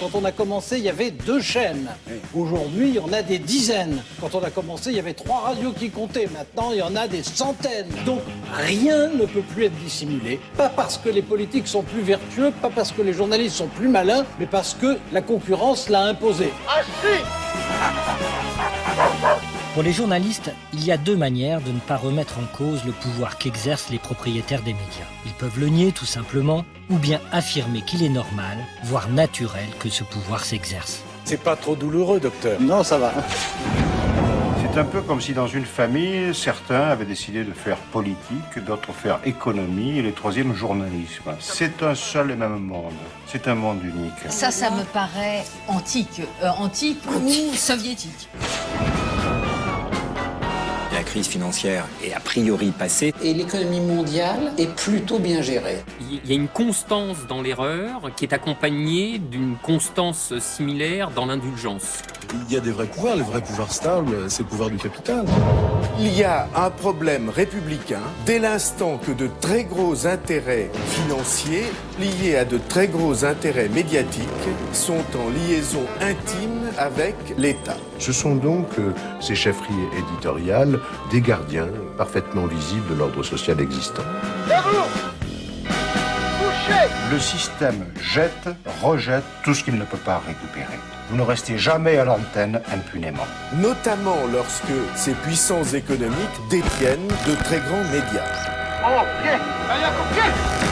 Quand on a commencé, il y avait deux chaînes. Aujourd'hui, il y en a des dizaines. Quand on a commencé, il y avait trois radios qui comptaient. Maintenant, il y en a des centaines. Donc, rien ne peut plus être dissimulé. Pas parce que les politiques sont plus vertueux, pas parce que les journalistes sont plus malins, mais parce que la concurrence l'a imposé. Pour les journalistes, il y a deux manières de ne pas remettre en cause le pouvoir qu'exercent les propriétaires des médias. Ils peuvent le nier tout simplement, ou bien affirmer qu'il est normal, voire naturel que ce pouvoir s'exerce. C'est pas trop douloureux, docteur. Non, ça va. C'est un peu comme si dans une famille, certains avaient décidé de faire politique, d'autres faire économie et les troisièmes journalisme. C'est un seul et même monde. C'est un monde unique. Ça, ça me paraît antique. Euh, antique ou soviétique. La crise financière est a priori passée. Et l'économie mondiale est plutôt bien gérée. Il y a une constance dans l'erreur qui est accompagnée d'une constance similaire dans l'indulgence. Il y a des vrais pouvoirs. Le vrai pouvoir stable, c'est le pouvoir du capital. Il y a un problème républicain dès l'instant que de très gros intérêts financiers liés à de très gros intérêts médiatiques sont en liaison intime avec l'État. Ce sont donc euh, ces chefferies éditoriales des gardiens parfaitement visibles de l'ordre social existant. Le système jette, rejette tout ce qu'il ne peut pas récupérer. Vous ne restez jamais à l'antenne impunément. Notamment lorsque ces puissances économiques détiennent de très grands médias. Oh, pied Allez, à pied